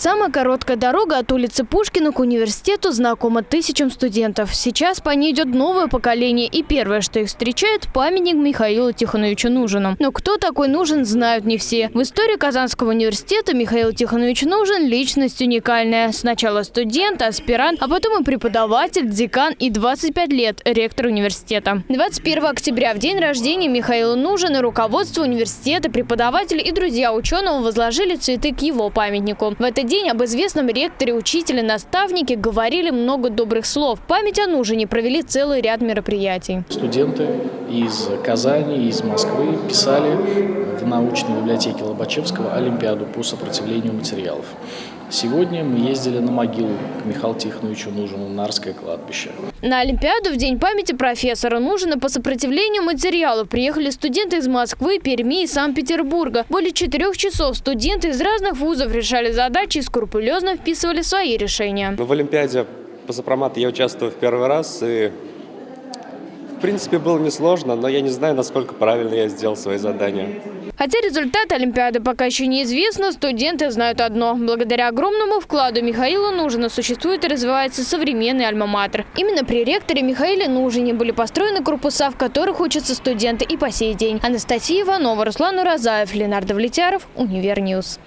Самая короткая дорога от улицы Пушкина к университету знакома тысячам студентов. Сейчас по ней идет новое поколение, и первое, что их встречает – памятник Михаилу Тихоновичу Нужину. Но кто такой Нужен, знают не все. В истории Казанского университета Михаил Тихонович Нужен – личность уникальная. Сначала студент, аспирант, а потом и преподаватель, декан и 25 лет – ректор университета. 21 октября, в день рождения Михаила Нужина, руководство университета, преподаватели и друзья ученого возложили цветы к его памятнику. В этот день об известном ректоре, учителе, наставнике говорили много добрых слов. Память о Нужине провели целый ряд мероприятий. Студенты из Казани, из Москвы писали в научной библиотеке Лобачевского Олимпиаду по сопротивлению материалов. Сегодня мы ездили на могилу к Михаилу Тихоновичу Нужину, Нарское кладбище. На Олимпиаду в День памяти профессора Нужина по сопротивлению материалов приехали студенты из Москвы, Перми и Санкт-Петербурга. Более четырех часов студенты из разных вузов решали задачи и скрупулезно вписывали свои решения. В Олимпиаде по сопромату я участвую в первый раз и в принципе было несложно, но я не знаю, насколько правильно я сделал свои задания. Хотя результаты Олимпиады пока еще неизвестны, студенты знают одно. Благодаря огромному вкладу Михаила Нужина существует и развивается современный альма-матер. Именно при ректоре Михаиле Нужине были построены корпуса, в которых учатся студенты и по сей день. Анастасия Иванова, Руслан Уразаев, Ленар Давлетьяров, Univer News.